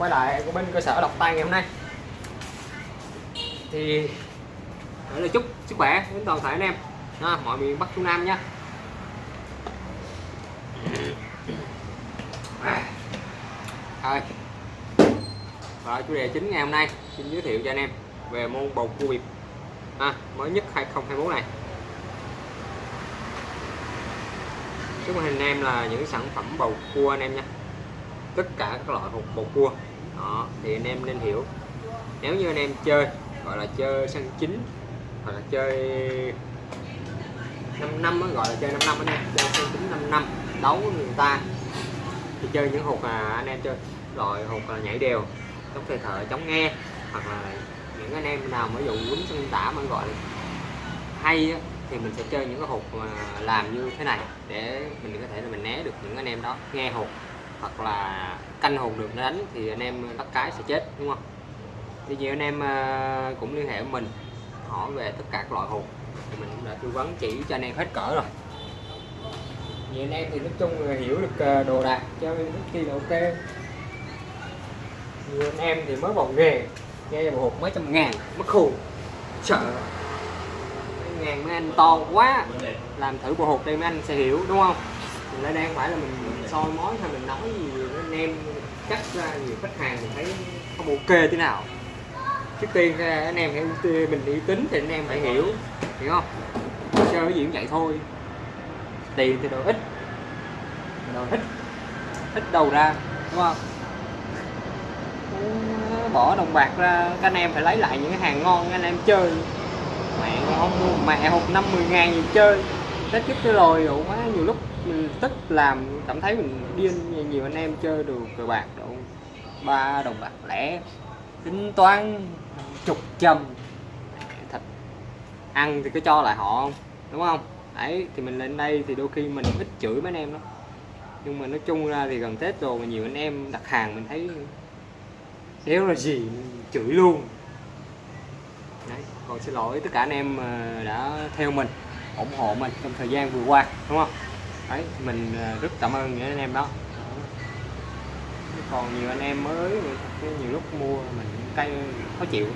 quay lại của bên cơ sở độc tay ngày hôm nay. Thì để là chúc sức khỏe đến toàn thể anh em. À, mọi miền Bắc Trung Nam nhé. Thôi và chủ đề chính ngày hôm nay xin giới thiệu cho anh em về môn bầu cua bịp à, mới nhất 2024 này. Trước màn hình anh em là những sản phẩm bầu cua anh em nha. Tất cả các loại hột bầu cua đó thì anh em nên hiểu. Nếu như anh em chơi gọi là chơi sân chính hoặc là chơi 5 năm gọi là chơi 5 năm anh em chơi sân chính 5 năm đấu với người ta thì chơi những hụt à anh em chơi loại hụt là nhảy đều chống thời thợ chống nghe hoặc là những anh em nào mới dụ quýnh sân tả mà gọi là hay á, thì mình sẽ chơi những cái hụt mà làm như thế này để mình có thể là mình né được những anh em đó nghe hụt hoặc là canh hồn được nó đánh thì anh em bắt cái sẽ chết đúng không? Thì nhiều anh em à, cũng liên hệ với mình hỏi về tất cả các loại hột thì mình cũng đã tư vấn chỉ cho anh em hết cỡ rồi. Nhiều anh em thì nói chung là hiểu được à, đồ đạc cho nên chi là ok. Nhiều anh em thì mới vào nghề nghe một hộp mấy trăm ngàn mất khùng sợ. Mấy ngàn mấy anh to quá làm thử bộ hộp đây mấy anh sẽ hiểu đúng không mình lại đang phải là mình, mình soi mối hay mình nói gì anh em cắt ra nhiều khách hàng mình thấy không ok thế nào. Trước tiên anh em hãy mình uy tính thì anh em phải hiểu hiểu không? Chơi cái gì cũng vậy thôi. Tiền thì đồ ít đồ ít ít đầu ra đúng không? Bỏ đồng bạc ra các anh em phải lấy lại những cái hàng ngon anh em chơi. Mẹ không mua mẹ hộp năm mười ngàn gì chơi tết chút cái lồi đủ quá, nhiều lúc mình tức làm, cảm thấy mình điên, nhiều anh em chơi được cờ bạc độ ba đồng bạc lẻ, tính toán chục trăm thật, ăn thì cứ cho lại họ không đúng không? Đấy, thì mình lên đây thì đôi khi mình ít chửi mấy anh em đó nhưng mà nói chung ra thì gần tết rồi mà nhiều anh em đặt hàng mình thấy nếu là gì chửi luôn. Đấy còn xin lỗi tất cả anh em ờ, đã theo mình ủng hộ mình trong thời gian vừa qua, đúng không? Đấy, mình à, rất cảm ơn những anh em đó. Còn nhiều anh em mới nhiều lúc mua mình cây khó chịu.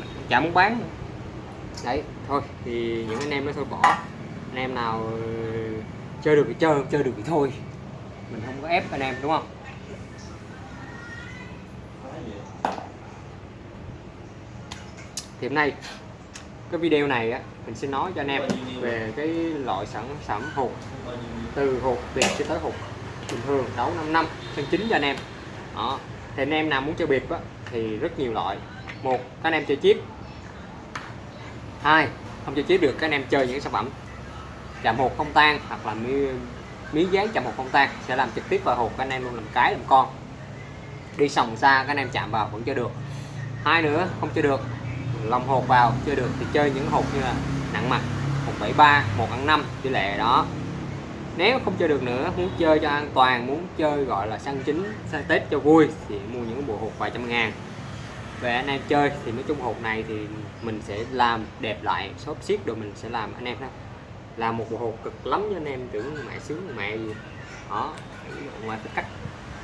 Mình chả muốn bán đấy, thôi, thì những anh em đó thôi, bỏ. Anh em nào ờ, chơi được thì chơi, không chơi được thì thôi. Mình không có ép anh em, đúng không? Thì hôm nay cái video này á, mình sẽ nói cho anh em về cái loại sản phẩm hột. Từ hột biệt cho tới hột bình thường đấu 5 năm sân chính cho anh em. Đó. Thì anh em nào muốn chơi biệt á, thì rất nhiều loại. Một, các anh em chơi chip. Hai, không chơi chip được, các anh em chơi những sản phẩm chạm hột không tan hoặc là miếng miếng dán chạm hột không tan. Sẽ làm trực tiếp vào hột, các anh em luôn làm cái làm con. Đi sòng xa, các anh em chạm vào vẫn chơi được. Hai nữa, không chơi được lòng hột vào chơi được thì chơi những hột như là nặng mặt 173 1 ăn 5 tỷ lệ đó. Nếu không chơi được nữa, muốn chơi cho an toàn, muốn chơi gọi là săn chính săn tết cho vui thì mua những bộ hột vài trăm ngàn. Về anh em chơi thì nói chung hột này thì mình sẽ làm đẹp lại, shop xiết rồi mình sẽ làm. Anh em đó làm một bộ hột cực lắm cho anh em, tưởng mẹ sướng mẹ gì. Đó, ngoài cái cách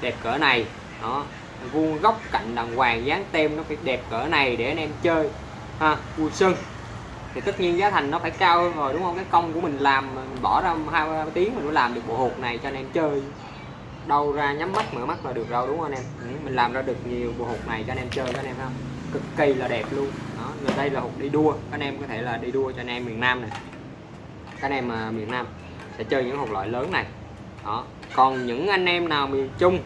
đẹp cỡ này, đó, vuông góc cạnh đàng hoàng dán tem nó phải đẹp cỡ này để anh em chơi ha vui xuân thì tất nhiên giá thành nó phải cao hơn rồi đúng không? Cái công của mình làm mình bỏ ra hai tiếng mình mới làm được bộ hột này cho anh em chơi. Đâu ra nhắm mắt mở mắt là được đâu đúng không anh em? Ừ, mình làm ra được nhiều bộ hột này cho anh em chơi các anh em không cực kỳ là đẹp luôn. Đó rồi đây là hột đi đua. Các anh em có thể là đi đua cho anh em miền Nam này. Các anh em à, miền Nam sẽ chơi những hột loại lớn này. Đó còn những anh em nào miền Trung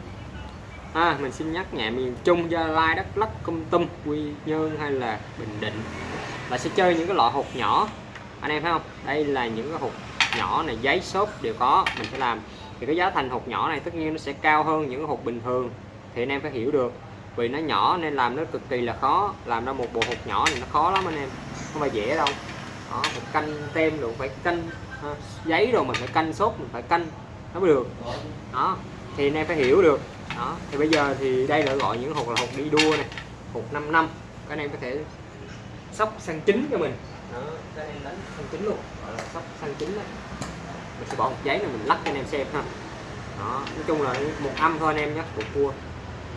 à, mình xin nhắc nhẹ miền Trung Gia Lai Đắk Lắk Công Tâm Quy Nhơn hay là Bình Định. Là sẽ chơi những cái loại hột nhỏ. Anh em thấy không? Đây là những cái hột nhỏ này giấy xốp đều có. Mình sẽ làm. Thì cái giá thành hột nhỏ này tất nhiên nó sẽ cao hơn những cái hột bình thường. Thì anh em phải hiểu được. Vì nó nhỏ nên làm nó cực kỳ là khó. Làm ra một bộ hột nhỏ này nó khó lắm anh em. Không phải dễ đâu. Đó, một canh tem rồi phải canh ha, giấy rồi mình phải canh xốp mình phải canh. Nó mới được. Đó thì anh em phải hiểu được đó thì bây giờ thì đây là gọi những hột là hột đi đua này hột 5 năm. Các anh em có thể sóc sang chính cho mình. Đó các anh em đánh sang chính luôn. Gọi là sóc sang chính đấy, mình sẽ bỏ một giấy này mình lắc cho anh em xem ha. Đó nói chung là một âm thôi anh em nhé một cua.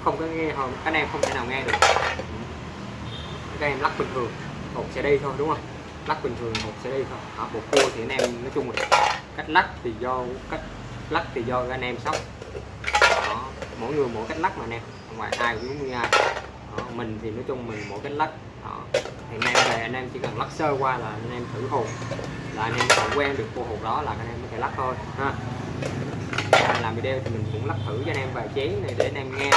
Không có nghe hồi các anh em không thể nào nghe được. Các em lắc bình thường hột sẽ đi thôi đúng không? Lắc bình thường hột sẽ đi thôi. À, bộ cua thì anh em nói chung là cách lắc thì do cách lắc thì do các anh em sóc mỗi người mỗi cách lắc mà nè ngoài không phải ai cũng giống như ai đó, mình thì nói chung mình mỗi cách lắc đó. thì anh em về anh em chỉ cần lắc sơ qua là anh em thử hột là anh em còn quen được cô hột đó là anh em có thể lắc thôi ha làm video thì mình cũng lắc thử cho anh em vài chén này để anh em nghe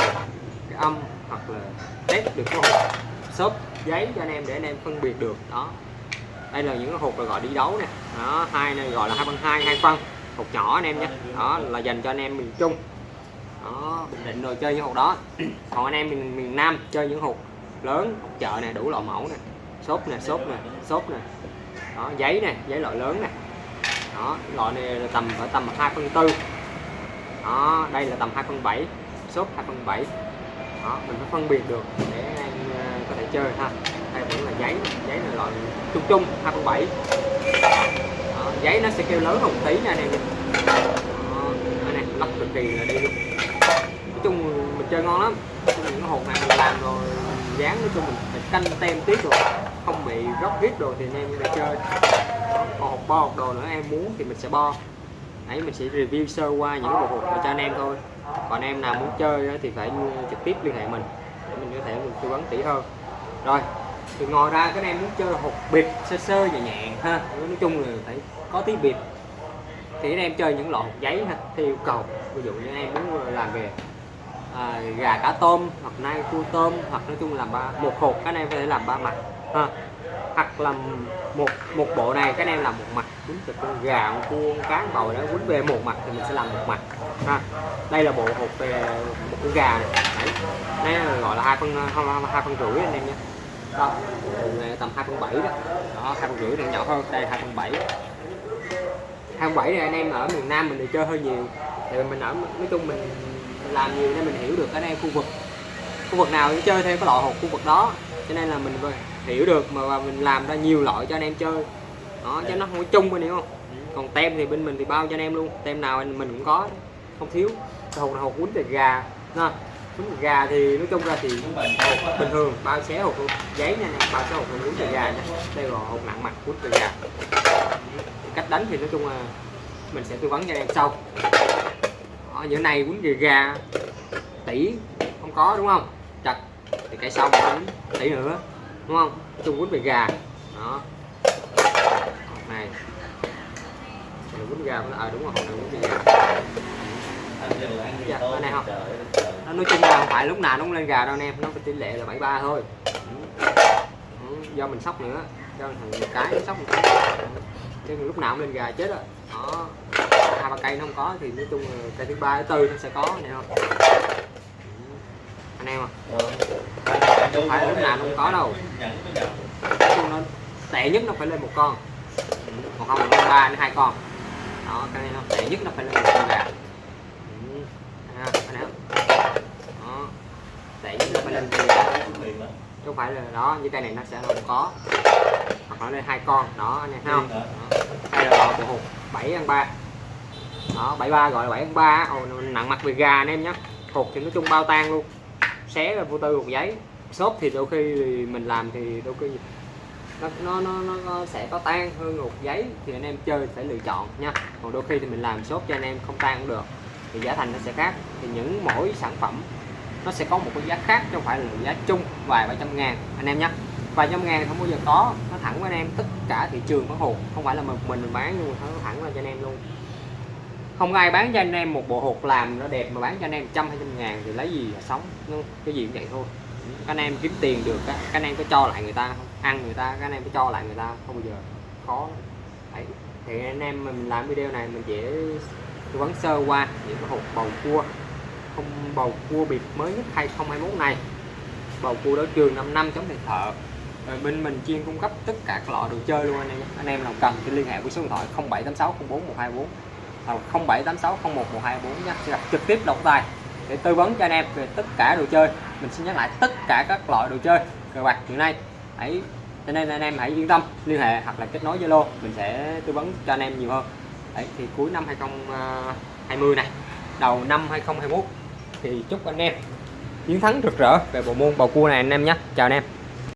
cái âm hoặc là test được cái hộp xốp giấy cho anh em để anh em phân biệt được đó đây là những cái hộp là gọi đi đấu nè đó hai này gọi là hai phân hai hai phân hộp nhỏ anh em nhé đó là dành cho anh em miền trung đó mình định rồi chơi những hột đó. Còn anh em miền miền nam chơi những hột lớn hột chợ này đủ loại mẫu nè. Xốp nè xốp nè xốp nè. Đó giấy nè giấy loại lớn nè. Đó loại này là tầm ở tầm 2 phân tư. Đó đây là tầm 2 phân 7 xốp 2 phân 7 đó mình phải phân biệt được để anh à, có thể chơi ha. Đây vẫn là giấy giấy là loại chung chung 2 phân 7 đó, giấy nó sẽ kêu lớn hơn một tí nha anh em đó, đây này lắc cực kỳ là đi luôn chung mình chơi ngon lắm. Những cái hột này mình làm rồi dán nói chung, mình phải canh tem tiếp rồi. Không bị róc rít rồi thì anh em mình chơi. Còn hột bo, hột đồ nữa, em muốn thì mình sẽ bo. Ấy mình sẽ review sơ qua những cái bộ hột cho anh em thôi. Còn em nào muốn chơi thì phải trực tiếp liên hệ mình, để mình có thể mình tư vấn kỹ hơn. Rồi thì ngồi ra, cái em muốn chơi hột bịp sơ sơ nhẹ nhàng ha. Nói chung là phải có tí bịp. Thì anh em chơi những loại giấy ha theo yêu cầu. Ví dụ như anh em muốn làm về à, gà cá tôm hoặc nai cua tôm hoặc nói chung là ba một hộp cái này có thể làm ba mặt ha. Hoặc là một một bộ này cái này làm một mặt quýnh từ con gà con cua con cá con bầu đó quýnh về một mặt thì mình sẽ làm một mặt ha. Đây là bộ hộp về một con gà này Đấy. đây là gọi là hai phân hai phân rưỡi anh em nhé đó tầm hai phân bảy đó. Đó hai phân rưỡi này nhỏ hơn đây hai phân bảy. Hai phân bảy này anh em ở miền Nam mình thì chơi hơi nhiều thì mình ở nói chung mình làm nhiều nên mình hiểu được ở đây khu vực. Khu vực nào cũng chơi theo cái loại hột khu vực đó. Cho nên là mình hiểu được mà mình làm ra nhiều loại cho anh em chơi. Đó cho nó không có chung anh hiểu không? Còn tem thì bên mình thì bao cho anh em luôn. Tem nào mình cũng có không thiếu. Hột hột quýnh từ gà ha. Quýnh gà thì nói chung ra thì bình thường bao xé hột giấy nha bao xé hột quýnh từ gà nha. Đây là hột nặng mặt quýnh từ gà. Cách đánh thì nói chung là mình sẽ tư vấn cho anh em sau giờ này quýnh gì gà. Tỷ không có đúng không? Chặt thì cái sau quýnh. Tỷ nữa đúng không? Chung quýnh về gà. Đó. Này. Này quýnh gà à đúng rồi này quýnh về gà. Dạ, này không? Nó nói chung là không phải lúc nào nó cũng lên gà đâu anh em nó tỷ lệ là 73 thôi. Ừ, do mình sóc nữa do thằng cái sóc cái chứ lúc nào cũng lên gà chết rồi đó hai ba cây nó không có thì nói chung là cây thứ ba, thứ tư nó sẽ có này không anh em à không phải lúc nào nó không có đâu. Nói chung nó tệ nhất nó phải lên một con. Còn không là ba đến hai con. Đó, cái này nó tệ nhất nó phải lên một con gà. Anh em đó, tệ nhất nó phải lên một con gà. Chứ không phải là đó, như cây này nó sẽ không có. Hoặc là lên hai con. Đó, anh em thấy không? Đây là loại bộ hột 7 ăn 3 đó 73 gọi là 7 ăn 3 Ồ, nặng mặt về gà anh em nhé. Hột thì nói chung bao tan luôn. Xé là vô tư hột giấy. Xốp thì đôi khi thì mình làm thì đôi khi nó nó, nó nó sẽ có tan hơn hột giấy thì anh em chơi phải lựa chọn nha. Còn đôi khi thì mình làm xốp cho anh em không tan cũng được. Thì giá thành nó sẽ khác. Thì những mỗi sản phẩm nó sẽ có một cái giá khác chứ không phải là giá chung vài ba trăm ngàn anh em nhé. Vài trăm ngàn không bao giờ có. Nó thẳng với anh em. Tất cả thị trường bán hột. Không phải là một mình mình bán mà nó thẳng là cho anh em luôn không ai bán cho anh em một bộ hột làm nó đẹp mà bán cho anh em trăm hai trăm ngàn thì lấy gì mà sống? Cái gì cũng vậy thôi. Các anh em kiếm tiền được các anh em có cho lại người ta không? Ăn người ta, các anh em có cho lại người ta không? Bao giờ. Khó. Đấy. thì anh em mình làm video này mình chỉ tư vấn sơ qua những cái hột bầu cua. Không, bầu cua biệt mới nhất 2021 này. Bầu cua đối trường 5 năm chống thầy thợ. Rồi bên mình chuyên cung cấp tất cả các loại đồ chơi luôn anh em anh em nào cần thì liên hệ với số điện thoại 0786 04 124 hoặc 0786 01 124 nhé sẽ gặp trực tiếp động tài để tư vấn cho anh em về tất cả đồ chơi. Mình xin nhắc lại, tất cả các loại đồ chơi cờ bạc hiện nay. Hãy, cho nên anh em hãy yên tâm, liên hệ hoặc là kết nối Zalo, mình sẽ tư vấn cho anh em nhiều hơn. Đấy, thì cuối năm 2020 này, đầu năm 2021 thì chúc anh em chiến thắng rực rỡ về bộ môn bầu cua này anh em nhé chào anh em.